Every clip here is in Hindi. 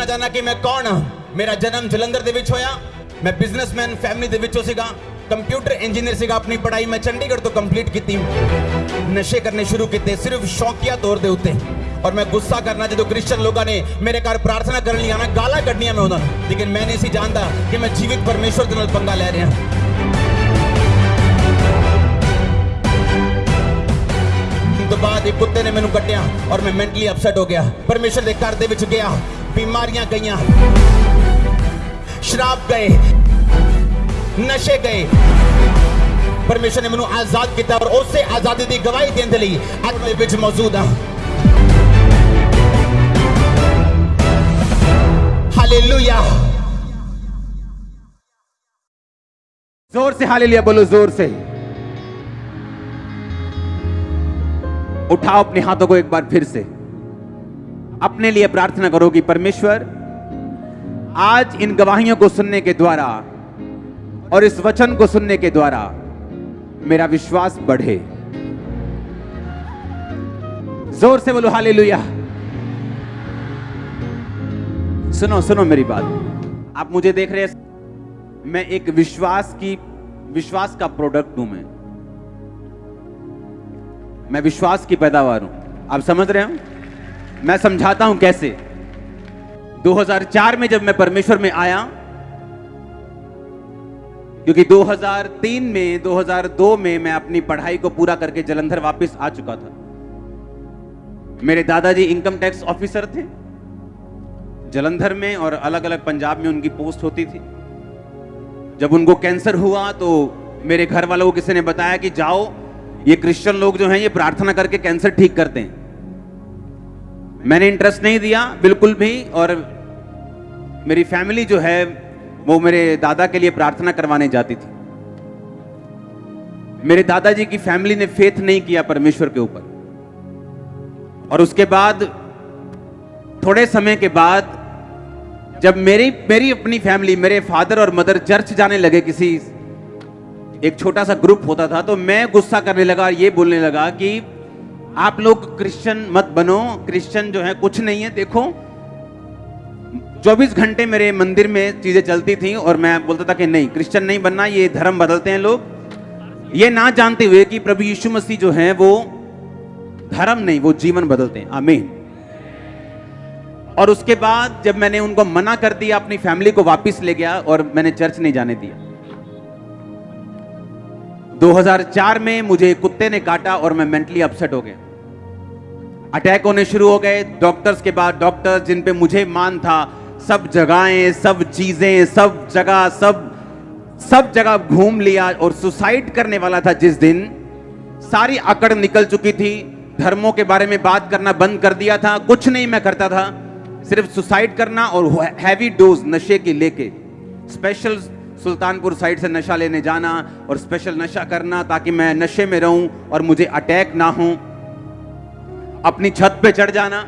ਦੱਸਣਾ ਚਾਹਨਾ ਕਿ ਮੈਂ ਕੌਣ ਹਾਂ ਮੇਰਾ ਜਨਮ ਜਲੰਧਰ ਦੇ ਵਿੱਚ ਹੋਇਆ ਮੈਂ ਬਿਜ਼ਨਸਮੈਨ ਫੈਮਿਲੀ ਦੇ ਵਿੱਚੋਂ ਸੀਗਾ ਕੰਪਿਊਟਰ ਇੰਜੀਨੀਅਰ ਸੀਗਾ ਆਪਣੀ ਪੜ੍ਹਾਈ ਮੈਂ ਚੰਡੀਗੜ੍ਹ ਤੋਂ ਕੰਪਲੀਟ ਕੀਤੀ ਨਸ਼ੇ ਕਰਨੇ ਸ਼ੁਰੂ ਕੀਤੇ ਸਿਰਫ ਸ਼ੌਕੀਆ ਤੌਰ ਦੇ ਉੱਤੇ ਔਰ ਮੈਂ ਗੁੱਸਾ ਕਰਨਾ ਜਦੋਂ ਕ੍ਰਿਸਚੀਅਨ ਲੋਕਾਂ ਨੇ ਮੇਰੇ ਘਰ ਪ੍ਰਾਰਥਨਾ ਕਰਨ ਲਈ ਆਣਾ ਗਾਲਾਂ ਕੱਢਣੀਆਂ ਮੈਂ ਉਹਨਾਂ ਨੂੰ ਲੇਕਿਨ ਮੈਂ ਨਹੀਂ ਸੀ ਜਾਣਦਾ ਕਿ ਮੈਂ ਜੀਵਿਤ ਪਰਮੇਸ਼ਵਰ ਦੇ ਨਾਲ ਪੰਗਾ ਲੈ ਰਿਹਾ ਤੋਂ ਬਾਅਦ ਇੱਕ ਕੁੱਤੇ ਨੇ ਮੈਨੂੰ ਕੱਟਿਆ ਔਰ ਮੈਂ ਮੈਂਟਲੀ ਅਪਸੈਟ ਹੋ ਗਿਆ ਪਰਮੇਸ਼ਰ ਦੇ ਘਰ ਦੇ ਵਿੱਚ ਗਿਆ ਬਿਮਾਰੀਆਂ ਗਈਆਂ ਸ਼ਰਾਬ ਗਏ ਨਸ਼ੇ ਗਏ ਪਰਮੇਸ਼ਰ ਨੇ ਮੈਨੂੰ ਆਜ਼ਾਦ ਕੀਤਾ ਔਰ ਉਸੇ ਆਜ਼ਾਦੀ ਦੀ ਗਵਾਹੀ ਦੇਣ ਦੇ ਲਈ ਅੱਜ ਦੇ ਵਿੱਚ ਮੌਜੂਦ ਹਾਂ हालेलुया जोर से हालेलुया बोलो जोर से उठाओ अपने हाथों को एक बार फिर से अपने लिए प्रार्थना करो कि परमेश्वर, आज इन गवाहियों को सुनने के द्वारा और इस वचन को सुनने के द्वारा मेरा विश्वास बढ़े। ज़ोर से बोलो, हालेलुया। सुनो सुनो मेरी बात। आप मुझे देख रहे हैं, मैं एक विश्वास की, विश्वास का प्रोडक्ट हूँ मैं। मैं विश्वास की पैदावार हूँ। आप समझ रहे हो? मैं समझाता हूँ कैसे। 2004 में जब मैं परमेश्वर में आया, क्योंकि 2003 में 2002 में मैं अपनी पढ़ाई को पूरा करके जलंधर वापस आ चुका था। मेरे दादाजी इनकम टैक्स ऑफिसर थे। जलंधर में और अलग अलग पंजाब में उनकी पोस्ट होती थी। जब उनको कैंसर हुआ तो मेरे घर वालों को किसी ने बताया कि जाओ, ये क्रिश्चियन लोग जो हैं, ये प्रार्थना करके कैंसर ठीक करते हैं। मैंने इंटरेस्ट नहीं दिया, बिल्कुल भी, और मेरी फैमिली जो है, वो मेरे दादा के लिए प्रार्थना करवाने जाती थी। मेरे दादाजी की फैमिली ने फेथ नहीं किया परमेश्वर के ऊपर। और उसके बाद, थोड़े समय के बाद, जब मेरी मेरी अपनी फैमिली मेरे फादर और मदर चर्च जाने लगे किसी, एक छोटा सा ग्रुप होता था तो मैं गुस्सा करने लगा और ये बोलने लगा कि आप लोग क्रिश्चियन मत बनो, क्रिश्चियन जो है कुछ नहीं है, देखो। 24 घंटे मेरे मंदिर में चीज़ें चलती थी और मैं बोलता था कि नहीं, क्रिश्चियन नहीं बनना, ये धर्म बदलते हैं लोग। ये ना जानते हुए कि प्रभु यीशु मसीह जो है, वो धर्म नहीं, वो जीवन बदलते हैं। आमीन। और उसके बाद जब मैंने उनको मना कर दिया, अपनी फैमिली को वापस ले गया और मैंने चर्च नहीं जाने दिया। 2004 में मुझे कुत्ते ने काटा और मैं मेंटली अपसेट हो गया। अटैक होने शुरू हो गए। डॉक्टर्स के बाद डॉक्टर्स जिन पे मुझे मान था, सब जगहें, सब चीज़ें, सब जगह, सब सब जगह घूम लिया और सुसाइड करने वाला था जिस दिन। सारी अकड़ निकल चुकी थी। धर्मों के बारे में बात करना बंद कर दिया था। कुछ नहीं मैं करता था। सिर्फ़ सुसाइड करना और हैवी डोज नशे की लेके। स्पेशल सुल्तानपुर साइड से नशा लेने जाना और स्पेशल नशा करना ताकि मैं नशे में रहूँ और मुझे अटैक ना हो। अपनी छत पे चढ़ जाना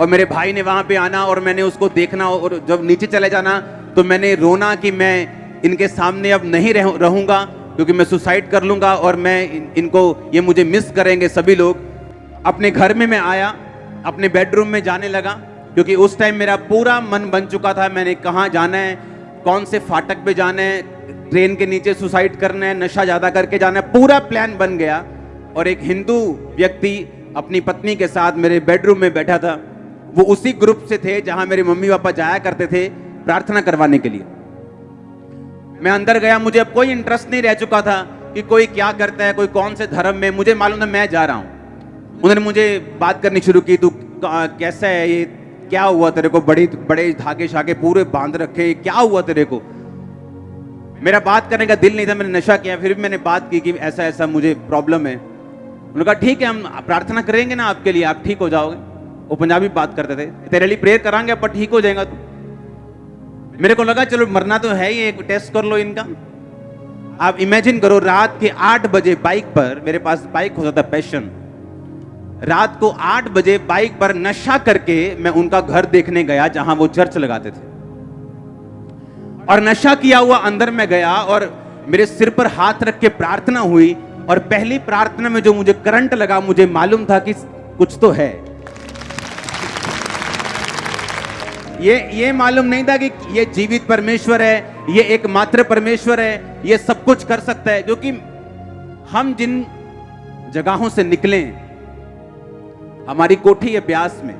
और मेरे भाई ने वहाँ पे आना और मैंने उसको देखना और जब नीचे चले जाना तो मैंने रोना कि मैं इनके सामने अब नहीं रह, रहूँगा क्योंकि मैं सुसाइड कर लूँगा और मैं इन, इनको ये मुझे मिस करेंगे सभी लोग। अपने घर में मैं आया अपने बेडरूम में जाने लगा क्योंकि उस टाइम मेरा पूरा मन बन चुका था मैंने कहाँ जाना है कौन से फाटक पे जाना ट्रेन के नीचे सुसाइड करना नशा ज़्यादा करके जाना पूरा प्लान बन गया। और एक हिंदू व्यक्ति अपनी पत्नी के साथ मेरे बेडरूम में बैठा था। वो उसी ग्रुप से थे जहाँ मेरे मम्मी पापा जाया करते थे प्रार्थना करवाने के लिए। मैं अंदर गया, मुझे अब कोई इंटरेस्ट नहीं रह चुका था कि कोई क्या करता है, कोई कौन से धर्म में। मुझे मालूम था मैं जा रहा हूँ। उन्होंने मुझे बात करनी शुरू की, तू कैसा है ये क्या हुआ तेरे को? बड़ी, बड़े धागे शागे पूरे बाँध रखे। क्या हुआ तेरे को? मेरा बात करने का दिल नहीं था, मैंने नशा किया, फिर भी मैंने बात की कि ऐसा ऐसा मुझे प्रॉब्लम है। उन्होंने कहा, ठीक है, हम प्रार्थना करेंगे ना आपके लिए, आप ठीक हो जाओगे। वो पंजाबी बात करते थे, तेरे लिए प्रेयर करांगे पर ठीक हो जाएगा तू। मेरे को लगा, चलो, मरना तो है ही, एक टेस्ट कर लो इनका। आप इमेजिन करो, रात के आठ बजे बाइक पर मेरे पास बाइक होता था पैशन रात को आठ बजे बाइक पर नशा करके मैं उनका घर देखने गया जहाँ वो चर्च लगाते थे। और नशा किया हुआ अंदर में गया और मेरे सिर पर हाथ रख के प्रार्थना हुई और पहली प्रार्थना में जो मुझे करंट लगा, मुझे मालूम था कि कुछ तो है। ये ये मालूम नहीं था कि ये जीवित परमेश्वर है, ये एकमात्र परमेश्वर है, ये सब कुछ कर सकता है क्योंकि हम जिन जगहों से निकले हमारी कोठी है ब्यास में,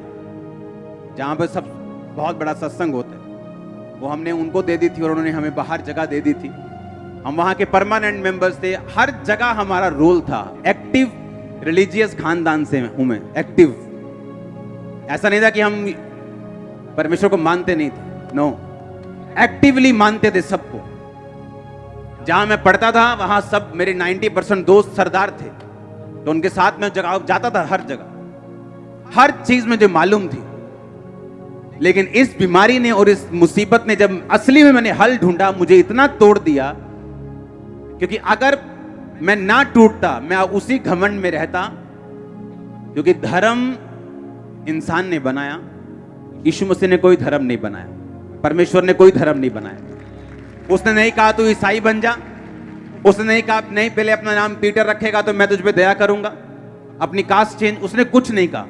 जहाँ पर सब बहुत बड़ा सत्संग होता है। वो हमने उनको दे दी थी और उन्होंने हमें बाहर जगह दे दी थी। हम वहाँ के परमानेंट मेंबर्स थे। हर जगह हमारा रोल था। एक्टिव रिलीजियस खानदान से हूँ मैं, एक्टिव। ऐसा नहीं था कि हम परमेश्वर को मानते नहीं थे। नो एक्टिवली मानते थे सबको। जहाँ मैं पढ़ता था, वहाँ सब मेरे 90 परसेंट दोस्त सरदार थे। तो उनके साथ में जगह जाता था हर जगह। हर चीज़ में जो मालूम थी। लेकिन इस बीमारी ने और इस मुसीबत ने जब असली में मैंने हल ढूंढा, मुझे इतना तोड़ दिया, क्योंकि अगर मैं ना टूटता, मैं उसी घमंड में रहता, क्योंकि धर्म इंसान ने बनाया, यीशु मसीह ने कोई धर्म नहीं बनाया, परमेश्वर ने कोई धर्म नहीं बनाया। उसने नहीं कहा तू ईसाई बन जा, उसने नहीं कहा, नहीं, पहले अपना नाम पीटर रखेगा तो मैं तुझ पे दया करूँगा, अपनी कास्ट चेंज, उसने कुछ नहीं कहा।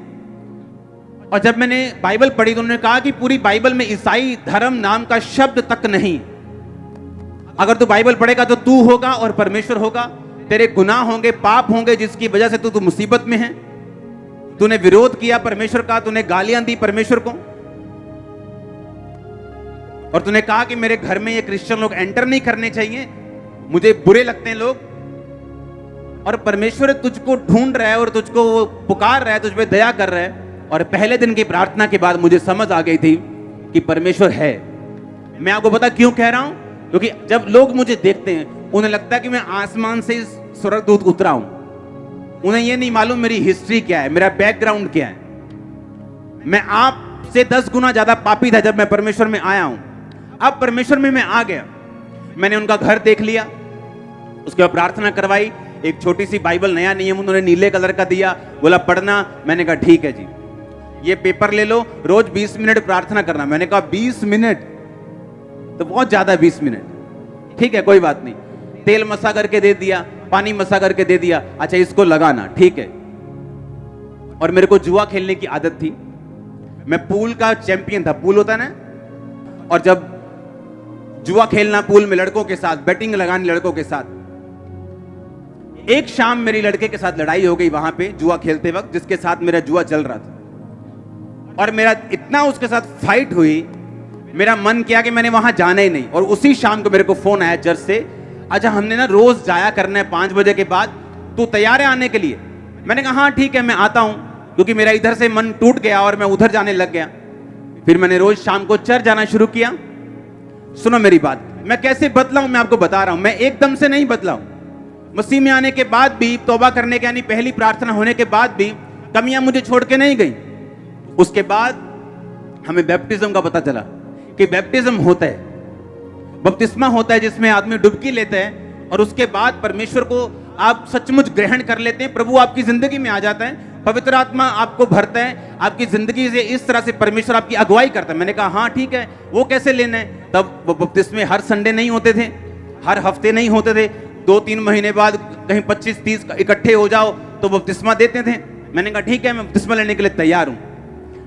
और जब मैंने बाइबल पढ़ी तो उन्होंने कहा कि पूरी बाइबल में ईसाई धर्म नाम का शब्द तक नहीं। अगर तू बाइबल पढ़ेगा तो तू होगा और परमेश्वर होगा। तेरे गुनाह होंगे, पाप होंगे, जिसकी वजह से तू तू मुसीबत में है। तूने विरोध किया परमेश्वर का, तूने गालियाँ दी परमेश्वर को। और तूने कहा कि मेरे घर में ये क्रिश्चियन लोग एंटर नहीं करने चाहिए। मुझे बुरे लगते हैं लोग। और परमेश्वर तुझको ढूंढ रहा है और तुझको वो पुकार रहा है, तुझ पर दया कर रहा है। और पहले दिन की प्रार्थना के बाद मुझे समझ आ गई थी कि परमेश्वर है। मैं आपको पता क्यों कह रहा हूँ? क्योंकि जब लोग मुझे देखते हैं, उन्हें लगता है कि मैं आसमान से स्वर्गदूत उतरा हूँ। उन्हें यह नहीं मालूम मेरी हिस्ट्री क्या है, मेरा बैकग्राउंड क्या है। मैं आपसे दस गुना ज़्यादा पापी था जब मैं परमेश्वर में आया हूँ। अब परमेश्वर में मैं आ गया। मैंने उनका घर देख लिया, उसके बाद प्रार्थना करवाई, एक छोटी सी बाइबल, नया नियम उन्होंने नीले कलर का दिया, बोला, पढ़ना। मैंने कहा, ठीक है जी। ये पेपर ले लो, रोज 20 मिनट प्रार्थना करना। मैंने कहा 20 मिनट? तो बहुत ज़्यादा 20 मिनट। ठीक है, कोई बात नहीं। तेल मसा करके दे दिया, पानी मसा करके दे दिया। अच्छा इसको लगाना, ठीक है। और मेरे को जुआ खेलने की आदत थी। मैं पूल का चैंपियन था। पूल होता ना? और जब जुआ खेलना पूल में लड़कों के साथ, बैटिंग लगानी लड़कों के साथ, एक शाम मेरी लड़के के साथ लड़ाई हो गई वहाँ पे जुआ खेलते वक्त, जिसके साथ मेरा जुआ चल रहा था। और मेरा इतना उसके साथ फाइट हुई, मेरा मन किया कि मैंने वहाँ जाना ही नहीं। और उसी शाम को मेरे को फ़ोन आया चर्च से अच्छा हमने ना रोज जाया करना है पाँच बजे के बाद, तू तैयार है आने के लिए? मैंने कहा हाँ ठीक है, मैं आता हूँ, क्योंकि मेरा इधर से मन टूट गया और मैं उधर जाने लग गया। फिर मैंने रोज शाम को चर्च जाना शुरू किया। सुनो मेरी बात, मैं कैसे बदला हूँ मैं आपको बता रहा हूँ। मैं एकदम से नहीं बदला हूँ मसीह में आने के बाद भी, तोबा करने के यानी पहली प्रार्थना होने के बाद भी, कमियाँ मुझे छोड़ के नहीं गई। उसके बाद हमें बैप्टिज्म का पता चला कि बैप्टिज्म होता है। बपतिस्मा होता है जिसमें आदमी डुबकी लेता है और उसके बाद परमेश्वर को आप सचमुच ग्रहण कर लेते हैं। प्रभु आपकी ज़िंदगी में आ जाता है, पवित्र आत्मा आपको भरता है, आपकी ज़िंदगी से इस तरह से परमेश्वर आपकी अगुवाई करता है। मैंने कहा हाँ ठीक है, वो कैसे लेना है? तब वो बपतिस्मे हर संडे नहीं होते थे, हर हफ़्ते नहीं होते थे। दो तीन महीने बाद कहीं पच्चीस तीस इकट्ठे हो जाओ तो बपतिस्मा देते थे। मैंने कहा, ठीक है, मैं बपतिस्मा लेने के लिए तैयार हूँ।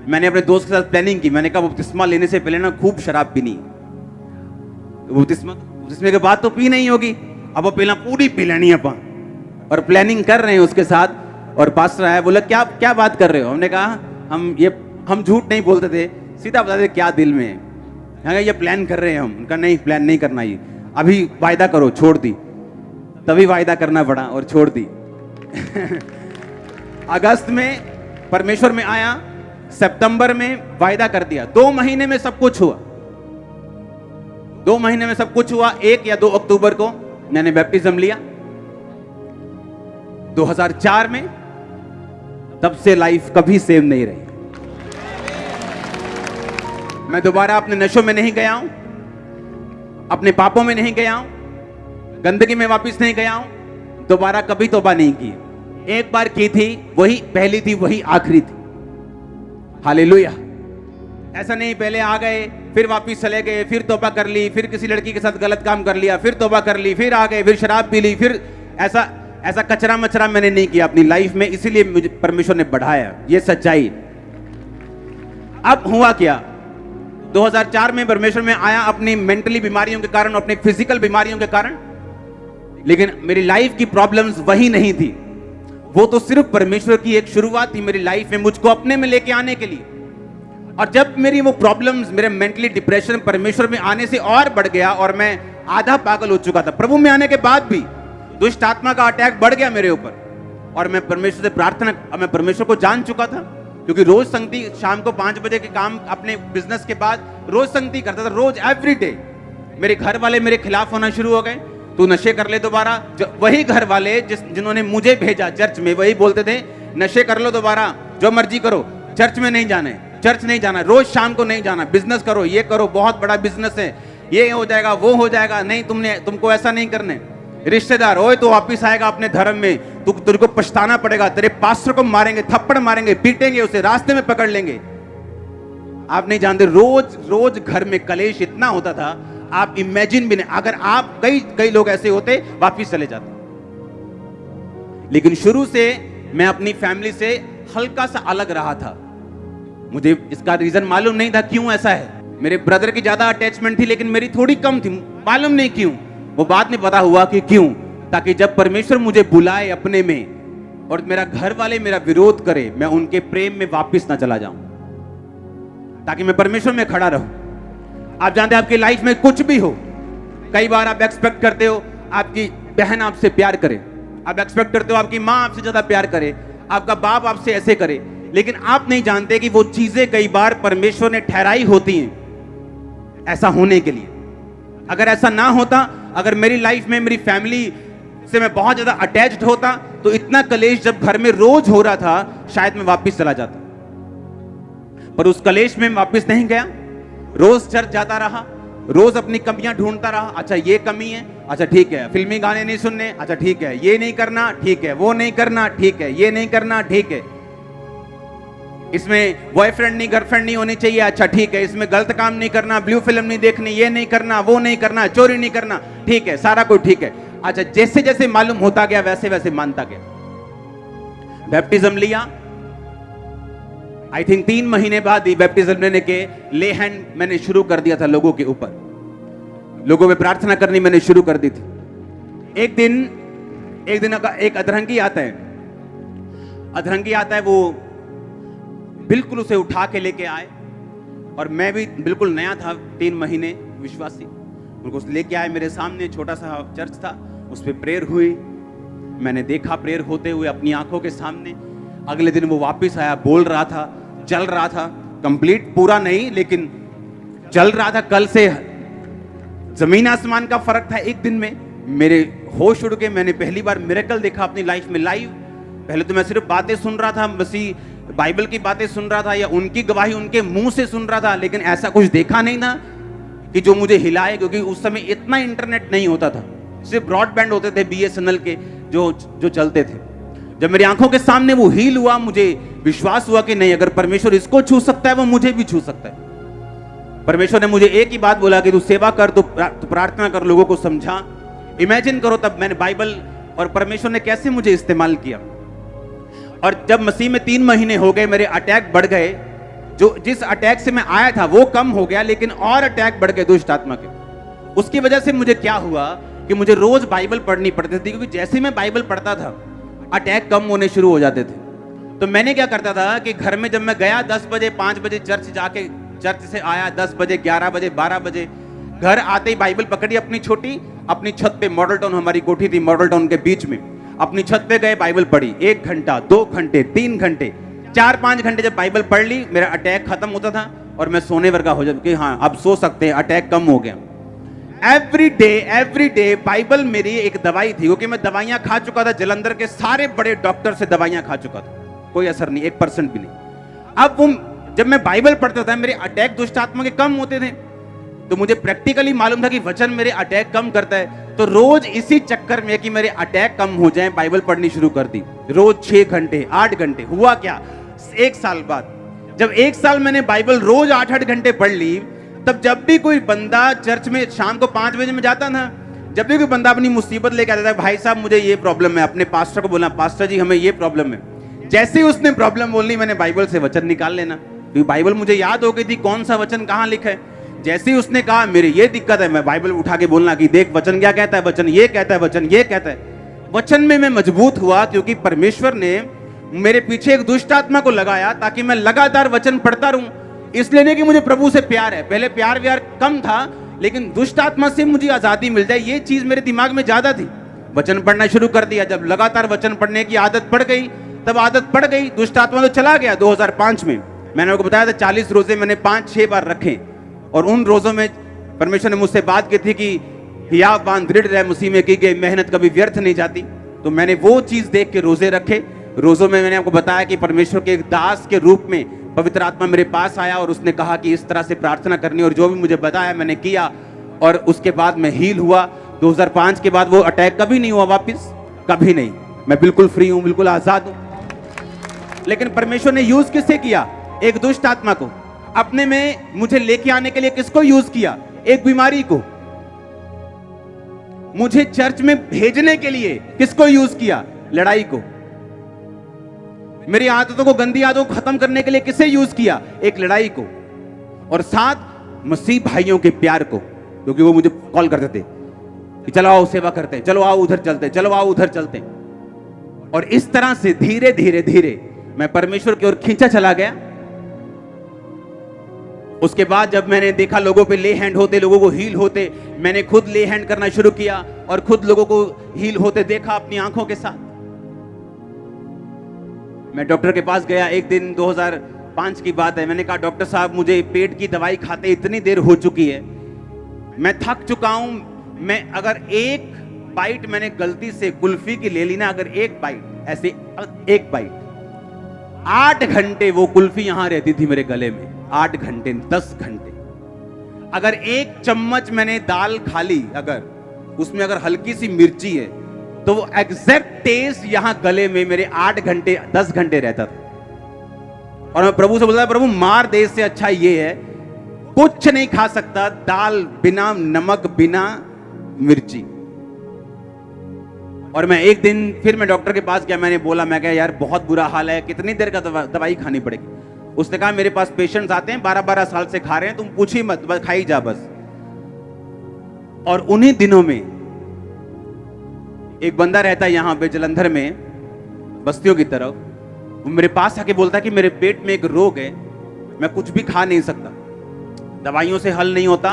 मैंने अपने दोस्त के साथ प्लानिंग की। मैंने कहा, बपतिस्मा लेने से पहले ना खूब शराब पीनी बपतिस्मा बपतिस्मे के बाद तो पी नहीं होगी। अब पहला पूरी पी लेनी अपन। और प्लानिंग कर रहे हैं उसके साथ। और पास्टर आया, बोला, क्या क्या बात कर रहे हो? हमने कहा, हम ये हम झूठ नहीं बोलते थे। सीधा बताते क्या दिल में है। ये प्लान कर रहे हैं हम। उनका, नहीं प्लान नहीं करना ये। अभी वायदा करो, छोड़ दी। तभी वायदा करना पड़ा और छोड़ दी। अगस्त में परमेश्वर में आया। सितंबर में वायदा कर दिया। दो महीने में सब कुछ हुआ। दो महीने में सब कुछ हुआ। एक या दो अक्टूबर को मैंने बैप्टिज्म लिया। 2004 में तब से लाइफ कभी सेम नहीं रही। मैं दोबारा अपने नशों में नहीं गया हूँ। अपने पापों में नहीं गया हूँ। गंदगी में वापस नहीं गया हूँ। दोबारा कभी तोबा नहीं की एक बार की थी, वही, पहली थी, वही आखिरी थी। हालेलुया। ऐसा नहीं, पहले आ गए, फिर वापिस चले गए, फिर तोबा कर ली, फिर किसी लड़की के साथ गलत काम कर लिया, फिर तोबा कर ली, फिर आ गए, फिर शराब पी ली, फिर ऐसा ऐसा कचरा मचरा मैंने नहीं किया अपनी लाइफ में, इसीलिए मुझे परमेश्वर ने बढ़ाया। ये सच्चाई। अब हुआ क्या? 2004 में परमेश्वर में आया अपनी मेंटली बीमारियों के कारण, अपनी फ़िज़िकल बीमारियों के कारण, लेकिन मेरी लाइफ की प्रॉब्लम्स वही नहीं थी। वो तो सिर्फ़ परमेश्वर की एक शुरुआत थी मेरी लाइफ में, मुझको अपने में लेके आने के लिए। और जब मेरी वो प्रॉब्लम्स मेरे मेंटली डिप्रेशन परमेश्वर में आने से और बढ़ गया और मैं आधा पागल हो चुका था। प्रभु में आने के बाद भी दुष्ट आत्मा का अटैक बढ़ गया मेरे ऊपर। और मैं परमेश्वर से प्रार्थना, मैं परमेश्वर को जान चुका था, क्योंकि रोज संगति शाम को पाँच बजे के काम अपने बिज़नेस के बाद रोज संगति करता था, रोज एवरी डे मेरे घर वाले मेरे खिलाफ होना शुरू हो गए। तू नशे कर ले दोबारा। वही घर वाले जिस, जिन्होंने मुझे भेजा चर्च में, वही बोलते थे, नशे कर लो दोबारा, जो मर्ज़ी करो, चर्च में नहीं जाने, चर्च नहीं जाना, रोज शाम को नहीं जाना, बिज़नेस करो, ये करो, बहुत बड़ा बिज़नेस है, ये हो जाएगा, वो हो जाएगा, नहीं तुमने, तुमको ऐसा नहीं करने। रिश्तेदार, ओए तो वापिस आएगा अपने धर्म में, तू, तेरे को पछताना पड़ेगा, तेरे पास्टर को मारेंगे, थप्पड़ मारेंगे, पीटेंगे उसे, रास्ते में पकड़ लेंगे। आप नहीं जानते, रोज रोज घर में कलेश इतना होता था आप इमेजिन भी नहीं। अगर आप कई कई लोग ऐसे होते, वापिस चले जाते। लेकिन शुरू से मैं अपनी फैमिली से हल्का सा अलग रहा था। मुझे इसका रीजन मालूम नहीं था क्यों ऐसा है। मेरे ब्रदर की ज़्यादा अटैचमेंट थी, लेकिन मेरी थोड़ी कम थी। मालूम नहीं क्यों। वो बात नहीं पता हुआ कि क्यों। ताकि जब परमेश्वर मुझे बुलाए अपने में, और मेरा घर वाले मेरा विरोध करे, मैं उनके प्रेम में वापस ना चला जाऊँ। ताकि मैं परमेश्वर में खड़ा रहूँ। आप जानते हैं आपकी लाइफ में कुछ भी हो, कई बार आप एक्सपेक्ट करते हो, आपकी बहन आपसे प्यार करे। आप एक्सपेक्ट करते हो, आपकी माँ आपसे ज़्यादा प्यार करे, आपका बाप आपसे ऐसे करे। लेकिन आप नहीं जानते कि वो चीज़ें कई बार परमेश्वर ने ठहराई होती हैं, ऐसा होने के लिए। अगर ऐसा ना होता, अगर मेरी लाइफ में, मेरी फैमिली से मैं बहुत ज़्यादा अटैच्ड होता तो इतना कलेश जब घर में रोज हो रहा था, शायद मैं वापस चला जाता। पर उस कलेश में वापस नहीं गया। रोज चर्च जाता रहा, रोज अपनी कमियाँ ढूंढता रहा अच्छा ये कमी है अच्छा ठीक है, फिल्मी गाने नहीं सुनने अच्छा ठीक है, ये नहीं करना, ठीक है, वो नहीं करना, ठीक है, ये नहीं करना, ठीक है। इसमें बॉयफ्रेंड नहीं गर्लफ्रेंड नहीं होनी चाहिए अच्छा ठीक है, इसमें गलत काम नहीं करना ब्लू फ़िल्म नहीं देखनी, ये नहीं करना, वो नहीं करना, चोरी नहीं करना, ठीक है, सारा कुछ ठीक है। अच्छा जैसे जैसे मालूम होता गया वैसे वैसे मानता गया। बैप्टिज्म लिया आई थिंक तीन महीने बाद ही बैप्टिज्म लेने के ले हैंड मैंने शुरू कर दिया था लोगों के ऊपर। लोगों में प्रार्थना करनी मैंने शुरू कर दी थी। एक दिन एक दिन एक अधरंगी आता है, अधरंगी आता है वो बिल्कुल उसे उठा के लेके आए और मैं भी बिल्कुल नया था तीन महीने विश्वासी। उनको लेके आए मेरे सामने, छोटा सा चर्च था, उस पर प्रेयर हुई। मैंने देखा प्रेयर होते हुए अपनी आँखों के सामने। अगले दिन वो वापस आया, बोल रहा था चल रहा था। कंप्लीट पूरा नहीं, लेकिन चल रहा था कल से। ज़मीन आसमान का फ़र्क था एक दिन में। मेरे होश उड़ के मैंने पहली बार मेरेकल देखा अपनी लाइफ में लाइव पहले तो मैं सिर्फ़ बातें सुन रहा था, मसीह बाइबल की बातें सुन रहा था या उनकी गवाही उनके मुँह से सुन रहा था, लेकिन ऐसा कुछ देखा नहीं था कि जो मुझे हिलाए, क्योंकि उस समय इतना इंटरनेट नहीं होता था। सिर्फ़ ब्रॉडबैंड होते थे बीएसएनएल के, जो जो चलते थे। जब मेरी आँखों के सामने वो हील हुआ, मुझे विश्वास हुआ कि नहीं, अगर परमेश्वर इसको छू सकता है, वो मुझे भी छू सकता है। परमेश्वर ने मुझे एक ही बात बोला कि तू सेवा कर तो प्रार्थना कर, लोगों को समझा। इमेजिन करो तब मैंने बाइबल और परमेश्वर ने कैसे मुझे इस्तेमाल किया। और जब मसीह में तीन महीने हो गए, मेरे अटैक बढ़ गए, जो, जिस अटैक से मैं आया था, वो कम हो गया, लेकिन और अटैक बढ़ गए दुष्ट आत्मा के। उसकी वजह से मुझे क्या हुआ कि मुझे रोज बाइबल पढ़नी पड़ती थी, क्योंकि जैसे मैं बाइबल पढ़ता था अटैक कम होने शुरू हो जाते थे। तो मैंने क्या करता था कि घर में जब मैं गया, दस बजे, पाँच बजे चर्च जाके, चर्च से आया, दस बजे, ग्यारह बजे, बारह बजे, घर आते ही बाइबल पकड़ी अपनी छोटी, अपनी छत पे मॉडल टाउन, हमारी कोठी थी मॉडल टाउन के बीच में। अपनी छत पे गए, बाइबल पढ़ी, एक घंटा, दो घंटे, तीन घंटे, चार पाँच घंटे जब बाइबल पढ़ ली, मेरा अटैक खत्म होता था और मैं सोने वर्गा हो जाता, कि हाँ अब सो सकते हैं, अटैक कम हो गया। Every day every day Bible मेरी एक दवाई थी, क्योंकि मैं दवाइयाँ खा चुका था, जलंधर के सारे बड़े डॉक्टर से दवाइयाँ खा चुका था। कोई असर नहीं, एक परसेंट भी नहीं। अब वो, जब मैं बाइबल पढ़ता था, मेरे अटैक दुष्ट आत्मा के कम होते थे। तो मुझे प्रैक्टिकली मालूम था कि वचन मेरे अटैक कम करता है। तो रोज इसी चक्कर में कि मेरे अटैक कम हो जाए बाइबल पढ़नी शुरू कर दी। रोज छह घंटे, आठ घंटे, हुआ क्या? एक साल बाद, जब एक साल मैंने बाइबल रोज आठ आठ घंटे पढ़ ली तब जब भी कोई बंदा चर्च में शाम को पाँच बजे में जाता ना, जब भी कोई बंदा अपनी मुसीबत लेकर आता था, भाई साहब, मुझे ये प्रॉब्लम है, अपने पास्टर को बोला पास्टर जी, हमें ये प्रॉब्लम है। जैसे ही उसने प्रॉब्लम बोलनी, मैंने बाइबल से वचन निकाल लेना। क्योंकि बाइबल मुझे याद हो गई थी, कौन सा वचन कहाँ लिखा है। जैसे ही उसने कहा, मेरे ये दिक्कत है, मैं बाइबल उठा के बोलना कि देख, वचन क्या कहता है, वचन ये कहता है, वचन ये कहता है। वचन में मैं मज़बूत हुआ क्योंकि परमेश्वर ने मेरे पीछे एक दुष्ट आत्मा को लगाया ताकि मैं लगातार वचन पढ़ता रहूँ। इसलिए नहीं कि मुझे प्रभु से प्यार है। पहले प्यार व्यार कम था, लेकिन दुष्ट आत्मा से मुझे आज़ादी मिल जाए, ये चीज़ मेरे दिमाग में ज़्यादा थी। वचन पढ़ना शुरू कर दिया। जब लगातार वचन पढ़ने की आदत पड़ गई, तब आदत पड़ गई दुष्ट आत्मा तो चला गया 2005 में। मैंने आपको बताया था 40 रोज़े मैंने पाँच, छह बार रखे। और उन रोजों में परमेश्वर ने मुझसे बात की थी कि हिया बाँध दृढ़ रहे मुसीह में की गई, मेहनत कभी व्यर्थ नहीं जाती। तो मैंने वो चीज़ देख के रोज़े रखे। रोजों में मैंने आपको बताया कि परमेश्वर के दास के रूप में पवित्र आत्मा मेरे पास आया और उसने कहा कि इस तरह से प्रार्थना करनी और जो भी मुझे बताया मैंने किया और उसके बाद मैं हील हुआ। 2005 के बाद वो अटैक कभी नहीं हुआ वापस, कभी नहीं। मैं बिल्कुल फ्री हूँ, बिल्कुल आज़ाद हूँ। लेकिन परमेश्वर ने यूज़ किससे किया? एक दुष्ट आत्मा को। अपने में मुझे लेके आने के लिए किसको यूज़ किया? एक बीमारी को। मुझे चर्च में भेजने के लिए किसको यूज़ किया? लड़ाई को। मेरी आदतों को, गंदी आदतों को खत्म करने के लिए किसे यूज़ किया? एक लड़ाई को। और साथ मसीह भाइयों के प्यार को, क्योंकि वो मुझे कॉल करते थे कि चलो आओ, सेवा करते हैं, चलो आओ, उधर चलते हैं, चलो आओ, उधर चलते हैं। और इस तरह से धीरे धीरे धीरे मैं परमेश्वर की ओर खींचा चला गया। उसके बाद जब मैंने देखा लोगों पे ले हैंड होते, लोगों को हील होते, मैंने खुद ले हैंड करना शुरू किया और खुद लोगों को हील होते देखा अपनी आँखों के साथ। मैं डॉक्टर के पास गया, एक दिन 2005 की बात है। मैंने कहा, डॉक्टर साहब, मुझे पेट की दवाई खाते इतनी देर हो चुकी है। मैं थक चुका हूँ। मैं अगर एक बाइट मैंने गलती से कुल्फी की ले ली ना, अगर एक बाइट ऐसे, एक बाइट आठ घंटे वो कुल्फी यहाँ रहती थी मेरे गले में। आठ घंटे, दस घंटे। अगर एक चम्मच मैंने दाल खा ली, अगर, उसमें अगर हल्की सी मिर्ची है तो वो एग्जैक्ट टेस्ट यहाँ गले में मेरे आठ घंटे दस घंटे रहता था। और मैं प्रभु से बोलता प्रभु मार देश से अच्छा ये है कुछ नहीं खा सकता दाल बिना नमक बिना मिर्ची। और मैं एक दिन फिर मैं डॉक्टर के पास गया मैंने बोला मैं क्या यार बहुत बुरा हाल है कितनी देर का दवा, दवाई खानी पड़ेगी? उसने कहा मेरे पास पेशेंट्स आते हैं बारह बारह साल से खा रहे हैं तुम पूछ ही मत खाई जा बस। और उन्हीं दिनों में एक बंदा रहता है यहाँ पे जलंधर में, बस्तियों की तरफ़ वो मेरे पास आके बोलता है कि मेरे पेट में एक रोग है, मैं कुछ भी खा नहीं सकता। दवाइयों से हल नहीं होता,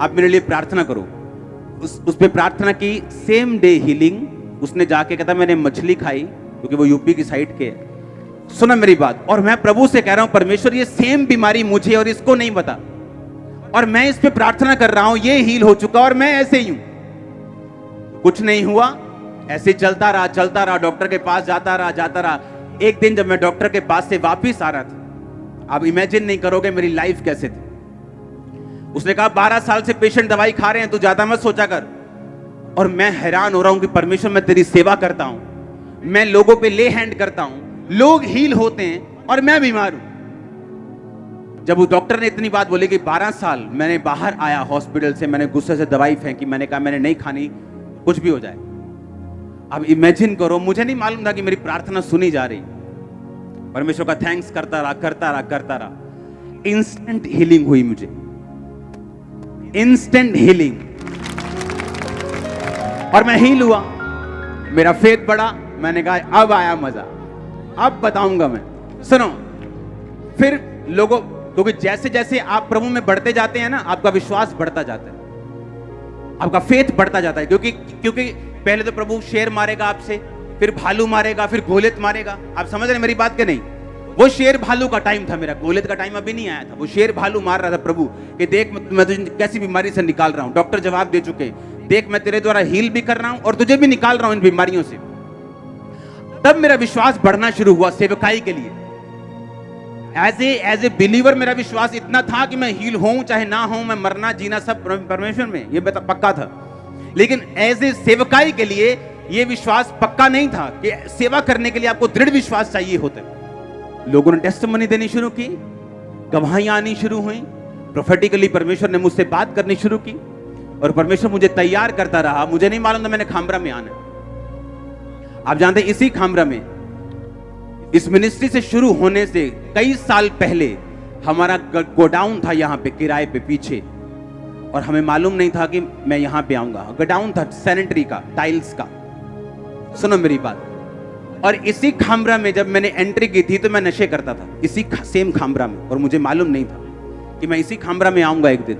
आप मेरे लिए प्रार्थना करो। उस उस पर प्रार्थना की सेम डे हीलिंग उसने जाके कहता, मैंने मछली खाई, क्योंकि वो यूपी की साइड के सुना मेरी बात, और मैं प्रभु से कह रहा हूँ, परमेश्वर, ये सेम बीमारी मुझे और इसको नहीं पता। और मैं इस पर प्रार्थना कर रहा हूँ, ये हील हो चुका और मैं ऐसे ही हूँ। कुछ नहीं हुआ ऐसे चलता रहा चलता रहा, डॉक्टर के पास जाता रहा जाता रहा। एक दिन जब मैं डॉक्टर के पास से वापिस आ रहा था, आप इमेजिन नहीं करोगे मेरी लाइफ कैसे थी। उसने कहा, बारह साल से पेशेंट दवाई खा रहे हैं, तू ज़्यादा मत सोचा कर। और मैं हैरान हो रहा हूँ कि परमेश्वर, मैं तेरी सेवा करता हूँ, मैं लोगों पे ले हैंड करता हूँ। लोग हील होते हैं और मैं बीमार हूँ। जब वो डॉक्टर ने इतनी बात बोली कि 12 साल मैंने बाहर आया हॉस्पिटल से, मैंने गुस्से से दवाई फेंकी, मैंने कहा, मैंने नहीं खानी, कुछ भी हो जाए। अब इमेजिन करो, मुझे नहीं मालूम था कि मेरी प्रार्थना सुनी जा रही। परमेश्वर का थैंक्स करता रहा करता रहा करता रहा। इंस्टेंट हीलिंग हुई मुझे। इंस्टेंट हीलिंग और मैं हील हुआ। मेरा फेथ बढ़ा, मैंने कहा, अब आया मज़ा। अब बताऊँगा मैं। सुनो, फिर लोगों, क्योंकि जैसे जैसे आप प्रभु में बढ़ते जाते हैं ना, आपका विश्वास बढ़ता जाता है। आपका फेथ बढ़ता जाता है, क्योंकि क्योंकि पहले तो प्रभु शेर मारेगा आपसे, फिर भालू मारेगा, फिर गोलित मारेगा। आप समझ रहे मेरी बात के नहीं? वो शेर भालू का टाइम था मेरा। गोलित का टाइम अभी नहीं आया था। वो शेर भालू मार रहा था प्रभु कि देख, मैं तुझे कैसी बीमारी से निकाल रहा हूँ। डॉक्टर जवाब दे चुके देख, मैं तेरे द्वारा हील भी कर रहा हूँ और तुझे भी निकाल रहा हूँ इन बीमारियों से। तब मेरा विश्वास बढ़ना शुरू हुआ सेवकाई के लिए। As a as a believer मेरा विश्वास इतना था कि मैं हील हूँ चाहे ना हूँ मैं मरना, जीना सब परमेश्वर में, ये पक्का था। लेकिन एज ए सेवकाई के लिए यह विश्वास पक्का नहीं था कि सेवा करने के लिए आपको दृढ़ विश्वास चाहिए होता लोगों ने टेस्ट मनी देनी शुरू की गवाहियाँ आनी शुरू हुई प्रोफेटिकली परमेश्वर ने मुझसे बात करनी शुरू की और परमेश्वर मुझे तैयार करता रहा। मुझे नहीं मालूम था मैंने खामरा में आना। आप जानते इसी खामरा में, इस मिनिस्ट्री से शुरू होने से कई साल पहले हमारा गोडाउन था यहाँ पे, किराए पे पीछे। और हमें मालूम नहीं था कि मैं यहाँ पे आऊँगा। गोडाउन था, सैनिटरी का, टाइल्स का। सुनो मेरी बात। और इसी खामरा में जब मैंने एंट्री की थी तो मैं नशे करता था। इसी सेम खामरा में। और मुझे मालूम नहीं था कि मैं इसी खामरा में आऊँगा एक दिन।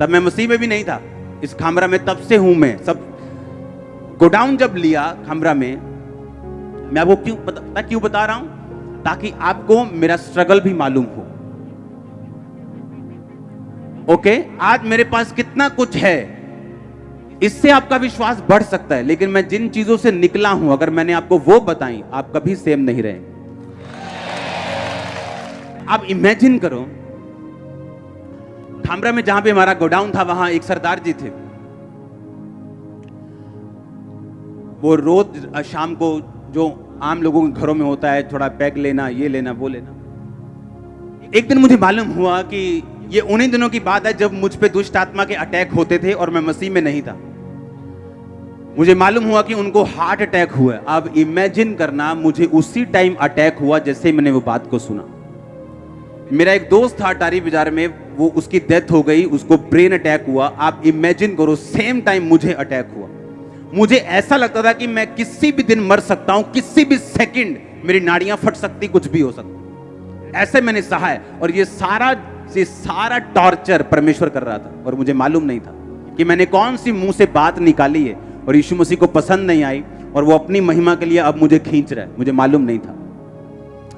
तब मैं मसीह में भी नहीं था। इस खामरा में तब से हूँ मैं। सब गोडाउन जब लिया खामरा में, मैं आपको क्यों क्यों बता रहा हूँ? ताकि आपको मेरा स्ट्रगल भी मालूम हो। ओके आज मेरे पास कितना कुछ है, इससे आपका विश्वास बढ़ सकता है, लेकिन मैं जिन चीज़ों से निकला हूँ, अगर मैंने आपको वो बताई, आप कभी सेम नहीं रहे। आप इमेजिन करो खामरा में जहाँ पे हमारा गोडाउन था, वहाँ एक सरदार जी थे। वो रोज शाम को जो आम लोगों के घरों में होता है, थोड़ा पैक लेना, ये लेना, वो लेना। एक दिन मुझे मालूम हुआ कि ये उन्हीं दिनों की बात है जब मुझ पे दुष्ट आत्मा के अटैक होते थे और मैं मसीह में नहीं था। मुझे मालूम हुआ कि उनको हार्ट अटैक हुआ अब इमेजिन करना, मुझे उसी टाइम अटैक हुआ जैसे मैंने वो बात को सुना। मेरा एक दोस्त था अटारी बाज़ार में, वो उसकी डेथ हो गई, उसको ब्रेन अटैक हुआ। आप इमेजिन करो सेम टाइम मुझे अटैक हुआ। मुझे ऐसा लगता था कि मैं किसी भी दिन मर सकता हूँ, किसी भी सेकंड मेरी नाड़ियाँ फट सकती, कुछ भी हो सकता। ऐसे मैंने सहा है। और ये सारा ये सारा टॉर्चर परमेश्वर कर रहा था और मुझे मालूम नहीं था कि मैंने कौन सी मुँह से बात निकाली है और यीशु मसीह को पसंद नहीं आई और वो अपनी महिमा के लिए अब मुझे खींच रहा है। मुझे मालूम नहीं था।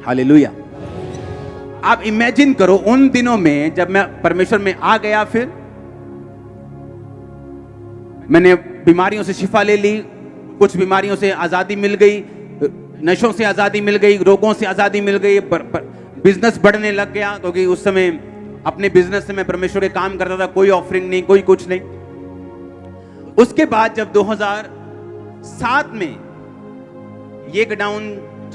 हालेलुया। आप इमेजिन करो उन दिनों में जब मैं परमेश्वर में आ गया फिर मैंने बीमारियों से शिफा ले ली, कुछ बीमारियों से आज़ादी मिल गई, नशों से आज़ादी मिल गई, रोगों से आज़ादी मिल गई बिज़नेस बढ़ने लग गया, क्योंकि उस समय अपने बिज़नेस से मैं परमेश्वर के काम करता था, कोई ऑफरिंग नहीं, कोई कुछ नहीं। उसके बाद जब 2007 में ये गडाउन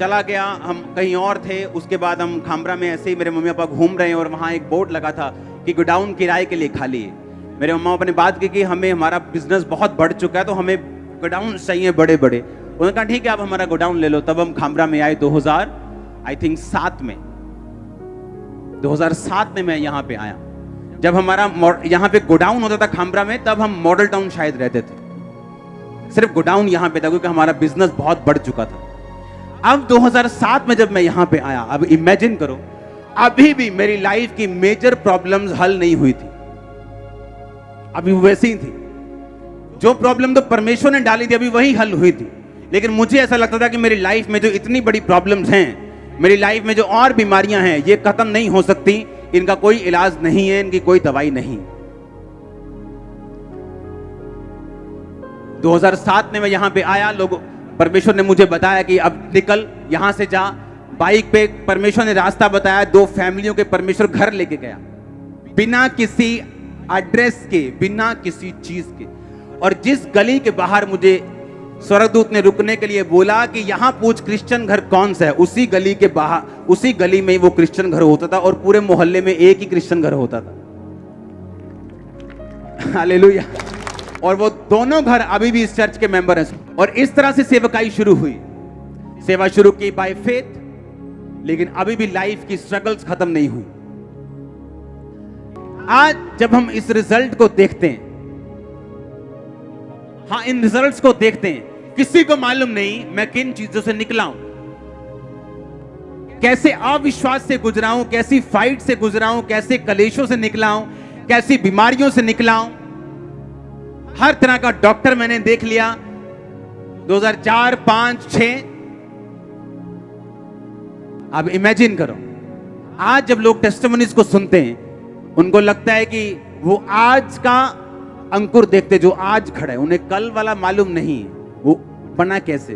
चला गया, हम कहीं और थे, उसके बाद हम खामरा में ऐसे ही मेरे मम्मी पापा घूम रहे हैं और वहाँ एक बोर्ड लगा था कि गोडाउन किराए के लिए खाली है। मेरे मम्मा पापा ने बात की कि हमें, हमारा बिज़नेस बहुत बढ़ चुका है तो हमें गोडाउन चाहिए बड़े बड़े उन्होंने कहा, ठीक है, आप हमारा गोडाउन ले लो। तब हम खामरा में आए 2000 आई थिंक सात में। 2007 में मैं यहाँ पे आया। जब हमारा यहाँ पे गोडाउन होता था खामरा में, तब हम मॉडल टाउन शायद रहते थे। सिर्फ़ गोडाउन यहाँ पे था, क्योंकि हमारा बिज़नेस बहुत बढ़ चुका था। अब 2007 में जब मैं यहाँ पे आया, अब इमेजिन करो, अभी भी मेरी लाइफ की मेजर प्रॉब्लम्स हल नहीं हुई थी। अभी वैसी ही थी। जो प्रॉब्लम तो परमेश्वर ने डाली थी, अभी वही हल हुई थी। लेकिन मुझे ऐसा लगता था कि मेरी लाइफ में जो इतनी बड़ी प्रॉब्लम्स हैं मेरी लाइफ में जो और बीमारियाँ हैं, ये खत्म नहीं हो सकती। इनका कोई इलाज नहीं है, इनकी कोई दवाई नहीं। 2007 में मैं यहाँ पे आया, लोग, परमेश्वर ने मुझे बताया कि अब निकल, यहाँ से जा। बाइक पे परमेश्वर ने रास्ता बताया, दो फैमिलियों के परमेश्वर घर लेके गया। बिना किसी एड्रेस के, बिना किसी चीज़ के। और जिस गली के बाहर मुझे स्वर्गदूत ने रुकने के लिए बोला कि यहाँ पूछ क्रिश्चियन घर कौन सा है? उसी गली के बाहर, उसी गली में वो क्रिश्चियन घर होता था और पूरे मोहल्ले में एक ही क्रिश्चियन घर होता था। हालेलुया। और वो दोनों घर अभी भी इस चर्च के मेंबर हैं। और इस तरह से सेवकाई शुरू हुई। सेवा शुरू की बाय फेथ लेकिन अभी भी लाइफ की स्ट्रगल्स खत्म नहीं हुई। आज जब हम इस रिज़ल्ट को देखते हैं हाँ इन रिजल्ट्स को देखते हैं। किसी को मालूम नहीं, मैं किन चीज़ों से निकला हूँ। कैसे अविश्वास से गुजरा हूँ, कैसी फाइट से गुजरा हूँ, कैसे कलेशों से निकला हूँ, कैसी बीमारियों से निकला हूँ। हर तरह का डॉक्टर मैंने देख लिया। 2004 5 6 अब इमेजिन करो। आज जब लोग टेस्टमनीज को सुनते हैं, उनको लगता है कि वो आज का अंकुर देखते जो आज खड़े उन्हें कल वाला मालूम नहीं वो बना कैसे?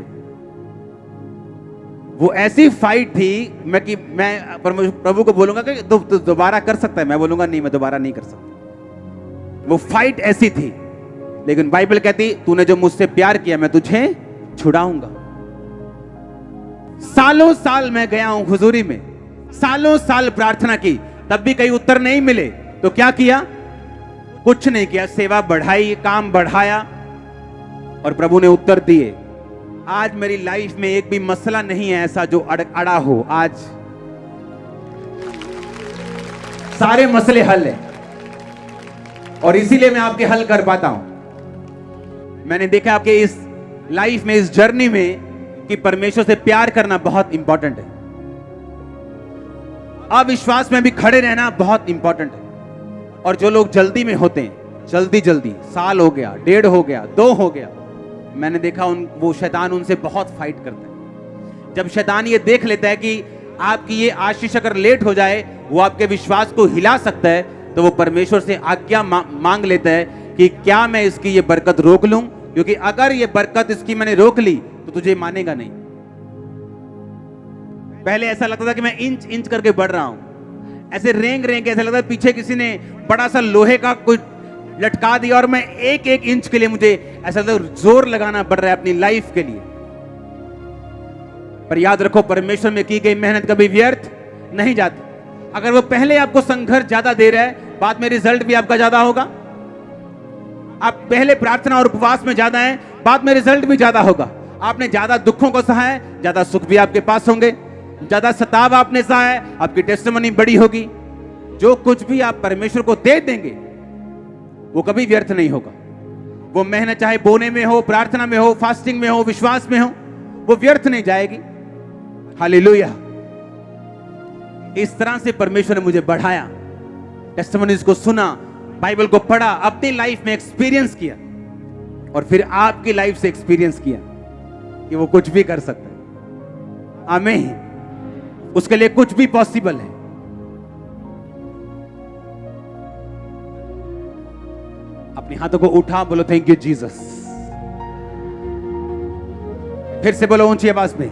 वो ऐसी फाइट थी, मैं कि मैं प्रभु को बोलूँगा कि दोबारा कर सकता है। मैं बोलूँगा, नहीं, मैं दोबारा नहीं कर सकता। वो फाइट ऐसी थी। लेकिन बाइबल कहती, तूने जो मुझसे प्यार किया, मैं तुझे छुड़ाऊँगा। सालों साल मैं गया हूँ हुजूरी में। सालों साल प्रार्थना की। तब भी कहीं उत्तर नहीं मिले। तो क्या किया? कुछ नहीं किया सेवा बढ़ाई काम बढ़ाया और प्रभु ने उत्तर दिए। आज मेरी लाइफ में एक भी मसला नहीं है ऐसा जो अड़, अड़ा हो। आज सारे मसले हल है और इसीलिए मैं आपके हल कर पाता हूँ। मैंने देखा आपके इस लाइफ में इस जर्नी में कि परमेश्वर से प्यार करना बहुत इंपॉर्टेंट है। अविश्वास में भी खड़े रहना बहुत इंपॉर्टेंट है। और जो लोग जल्दी में होते हैं जल्दी जल्दी साल हो गया डेढ़ हो गया दो हो गया मैंने देखा उन वो शैतान उनसे बहुत फाइट करता है। जब शैतान ये देख लेता है कि आपकी ये आशीष अगर लेट हो जाए वो आपके विश्वास को हिला सकता है तो वो परमेश्वर से आज्ञा मा, मांग लेता है कि क्या मैं इसकी ये बरकत रोक लूँ? क्योंकि अगर ये बरकत इसकी मैंने रोक ली तो तुझे मानेगा नहीं। पहले ऐसा लगता था कि मैं इंच इंच करके बढ़ रहा हूँ। ऐसे रेंग रेंग ऐसा लगता है पीछे किसी ने बड़ा सा लोहे का कोई लटका दिया और मैं एक एक इंच के लिए मुझे ऐसा लगता ज़ोर लगाना पड़ रहा है अपनी लाइफ के लिए। पर याद रखो, परमेश्वर में की गई मेहनत कभी व्यर्थ नहीं जाती। अगर वो पहले आपको संघर्ष ज़्यादा दे रहा है, बाद में रिज़ल्ट भी आपका ज़्यादा होगा। आप पहले प्रार्थना और उपवास में ज़्यादा हैं, बाद में रिज़ल्ट भी ज़्यादा होगा। आपने ज़्यादा दुखों को सहा है, ज़्यादा सुख भी आपके पास होंगे। ज़्यादा सताव आपने सहा है, आपकी टेस्टमनी बड़ी होगी। जो कुछ भी आप परमेश्वर को दे देंगे, वो कभी व्यर्थ नहीं होगा। वो मेहनत चाहे बोने में हो, प्रार्थना में हो फास्टिंग में हो, विश्वास में हो, वो व्यर्थ नहीं जाएगी। हालेलुया इस तरह से परमेश्वर ने मुझे बढ़ाया टेस्टमनीज को सुना बाइबल को पढ़ा, अपनी लाइफ में एक्सपीरियंस किया, और फिर आपकी लाइफ से एक्सपीरियंस किया कि वो कुछ भी कर सकता है। आमीन। उसके लिए कुछ भी पॉसिबल है। अपने हाथों को उठा, बोलो थैंक यू जीसस फिर से बोलो, ऊँची आवाज़ में।